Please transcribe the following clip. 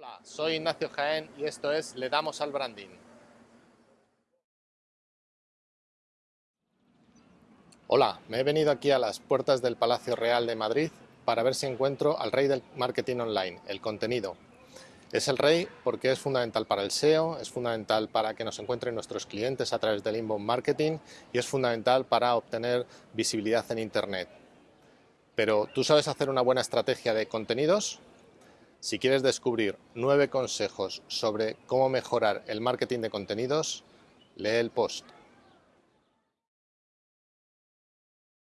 Hola, soy Ignacio Jaén y esto es Le damos al branding. Hola, me he venido aquí a las puertas del Palacio Real de Madrid para ver si encuentro al rey del marketing online, el contenido. Es el rey porque es fundamental para el SEO, es fundamental para que nos encuentren nuestros clientes a través del inbound marketing y es fundamental para obtener visibilidad en Internet. Pero, ¿tú sabes hacer una buena estrategia de contenidos? Si quieres descubrir nueve consejos sobre cómo mejorar el marketing de contenidos, lee el post.